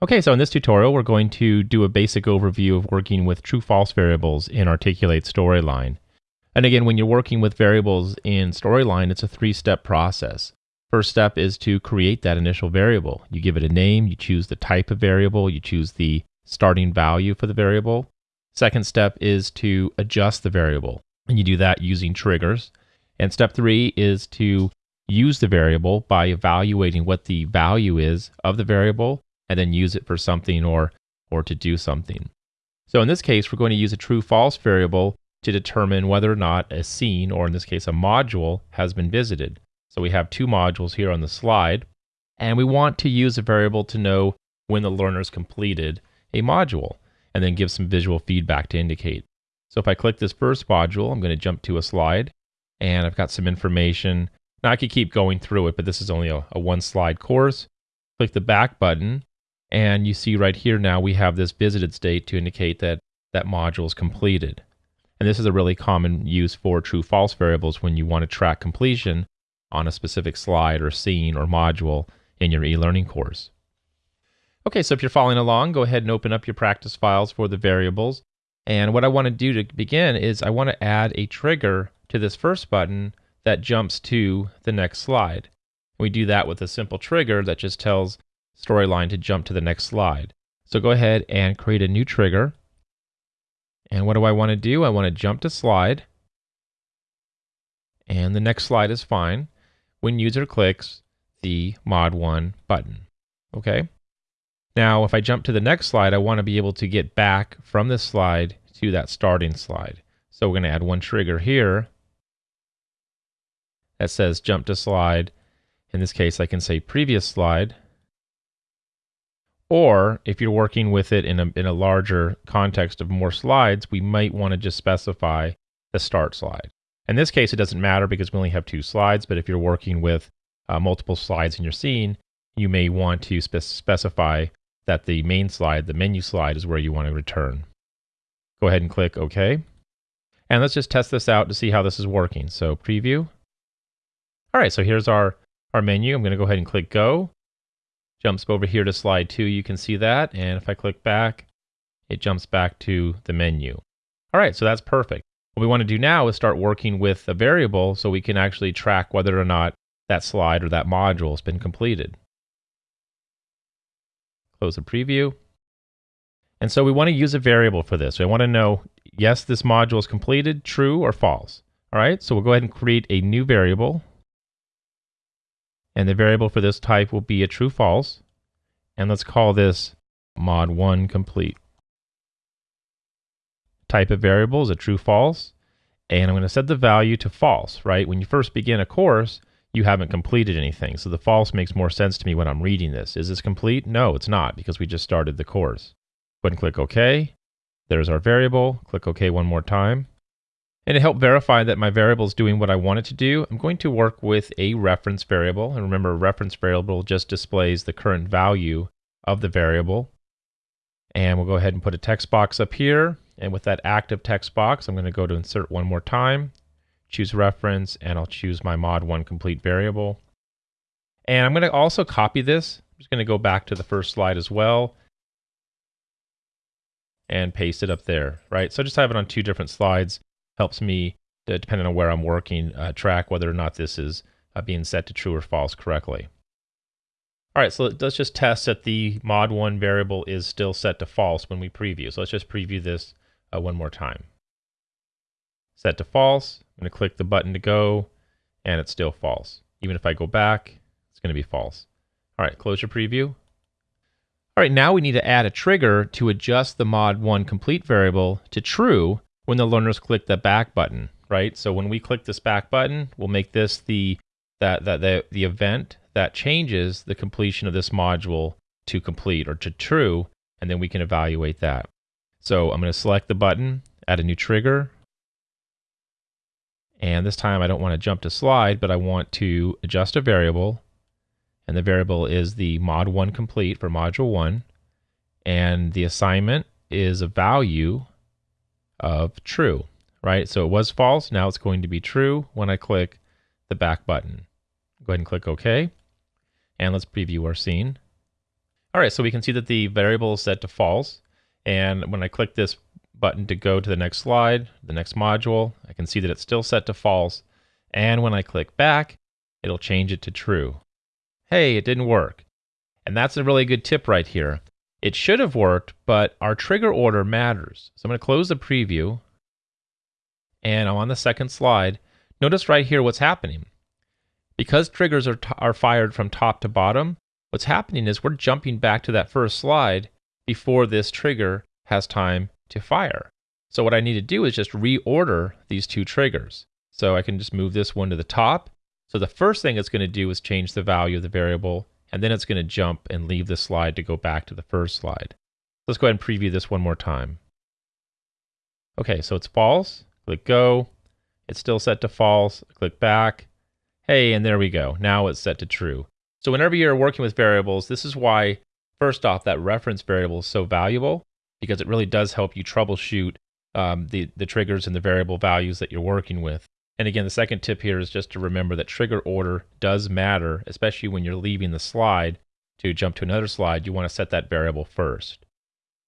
Okay, so in this tutorial, we're going to do a basic overview of working with true-false variables in Articulate Storyline. And again, when you're working with variables in Storyline, it's a three-step process. First step is to create that initial variable. You give it a name, you choose the type of variable, you choose the starting value for the variable. Second step is to adjust the variable, and you do that using triggers. And step three is to use the variable by evaluating what the value is of the variable and then use it for something or, or to do something. So in this case, we're going to use a true false variable to determine whether or not a scene, or in this case, a module, has been visited. So we have two modules here on the slide, and we want to use a variable to know when the learner's completed a module, and then give some visual feedback to indicate. So if I click this first module, I'm going to jump to a slide, and I've got some information. Now I could keep going through it, but this is only a, a one slide course. Click the back button, and you see right here now we have this visited state to indicate that that module is completed. And this is a really common use for true false variables when you want to track completion on a specific slide or scene or module in your e-learning course. Okay, so if you're following along, go ahead and open up your practice files for the variables. And what I want to do to begin is I want to add a trigger to this first button that jumps to the next slide. We do that with a simple trigger that just tells storyline to jump to the next slide. So go ahead and create a new trigger. And what do I want to do? I want to jump to slide. And the next slide is fine when user clicks the mod 1 button. Okay. Now, if I jump to the next slide, I want to be able to get back from this slide to that starting slide. So we're going to add one trigger here that says jump to slide. In this case, I can say previous slide. Or if you're working with it in a, in a larger context of more slides, we might want to just specify the start slide. In this case, it doesn't matter because we only have two slides, but if you're working with uh, multiple slides in your scene, you may want to spe specify that the main slide, the menu slide, is where you want to return. Go ahead and click OK. And let's just test this out to see how this is working. So preview. All right, so here's our, our menu. I'm going to go ahead and click Go jumps over here to slide two. You can see that. And if I click back, it jumps back to the menu. All right, so that's perfect. What we want to do now is start working with a variable so we can actually track whether or not that slide or that module has been completed. Close the preview. And so we want to use a variable for this. We want to know, yes, this module is completed, true or false. All right, so we'll go ahead and create a new variable and the variable for this type will be a true false. And let's call this mod1 complete. Type of variable is a true false. And I'm going to set the value to false, right? When you first begin a course, you haven't completed anything. So the false makes more sense to me when I'm reading this. Is this complete? No, it's not because we just started the course. Go ahead and click OK. There's our variable. Click OK one more time. And to help verify that my variable is doing what I want it to do, I'm going to work with a reference variable. And remember, a reference variable just displays the current value of the variable. And we'll go ahead and put a text box up here. And with that active text box, I'm going to go to insert one more time, choose reference, and I'll choose my mod1 complete variable. And I'm going to also copy this. I'm just going to go back to the first slide as well and paste it up there, right? So I just have it on two different slides helps me, uh, depending on where I'm working, uh, track whether or not this is uh, being set to true or false correctly. All right, so let's just test that the mod1 variable is still set to false when we preview. So let's just preview this uh, one more time. Set to false, I'm to click the button to go, and it's still false. Even if I go back, it's going to be false. All right, close your preview. All right, now we need to add a trigger to adjust the mod1 complete variable to true when the learners click the back button, right? So when we click this back button, we'll make this the that that the, the event that changes the completion of this module to complete or to true, and then we can evaluate that. So I'm going to select the button, add a new trigger, and this time I don't want to jump to slide, but I want to adjust a variable, and the variable is the mod1 complete for module 1, and the assignment is a value of true, right? So it was false. Now it's going to be true when I click the back button. Go ahead and click OK. And let's preview our scene. All right, so we can see that the variable is set to false. And when I click this button to go to the next slide, the next module, I can see that it's still set to false. And when I click back, it'll change it to true. Hey, it didn't work. And that's a really good tip right here. It should have worked, but our trigger order matters. So I'm going to close the preview. And I'm on the second slide. Notice right here what's happening. Because triggers are, are fired from top to bottom, what's happening is we're jumping back to that first slide before this trigger has time to fire. So what I need to do is just reorder these two triggers. So I can just move this one to the top. So the first thing it's going to do is change the value of the variable, and then it's going to jump and leave the slide to go back to the first slide. Let's go ahead and preview this one more time. Okay, so it's false. Click go. It's still set to false. Click back. Hey, and there we go. Now it's set to true. So whenever you're working with variables, this is why, first off, that reference variable is so valuable because it really does help you troubleshoot um, the, the triggers and the variable values that you're working with. And again, the second tip here is just to remember that trigger order does matter, especially when you're leaving the slide to jump to another slide. You want to set that variable first.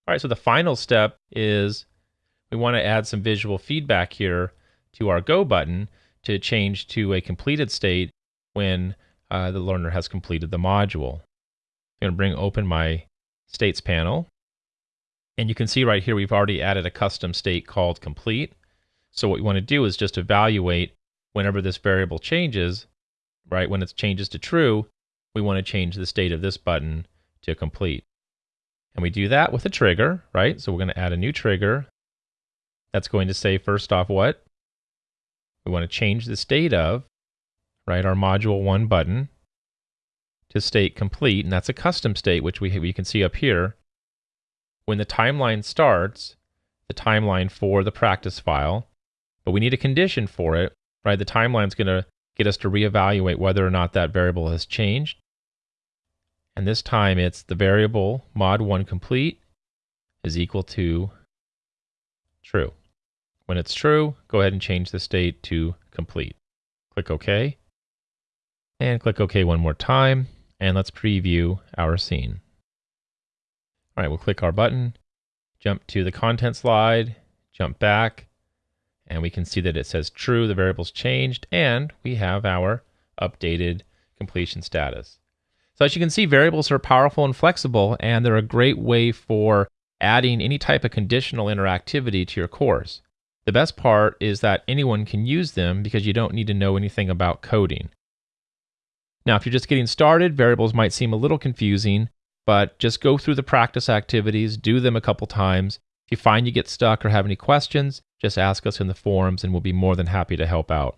All right, so the final step is we want to add some visual feedback here to our Go button to change to a completed state when uh, the learner has completed the module. I'm going to bring open my states panel. And you can see right here, we've already added a custom state called complete. So what we want to do is just evaluate whenever this variable changes, right? When it changes to true, we want to change the state of this button to complete. And we do that with a trigger, right? So we're going to add a new trigger. That's going to say first off what? We want to change the state of, right, our module 1 button to state complete, and that's a custom state, which we, we can see up here. When the timeline starts, the timeline for the practice file, but we need a condition for it, right? The timeline is going to get us to reevaluate whether or not that variable has changed. And this time it's the variable mod1 complete is equal to true. When it's true, go ahead and change the state to complete. Click OK. And click OK one more time. And let's preview our scene. All right, we'll click our button, jump to the content slide, jump back, and we can see that it says true, the variable's changed, and we have our updated completion status. So as you can see, variables are powerful and flexible, and they're a great way for adding any type of conditional interactivity to your course. The best part is that anyone can use them because you don't need to know anything about coding. Now, if you're just getting started, variables might seem a little confusing, but just go through the practice activities, do them a couple times. If you find you get stuck or have any questions, just ask us in the forums and we'll be more than happy to help out.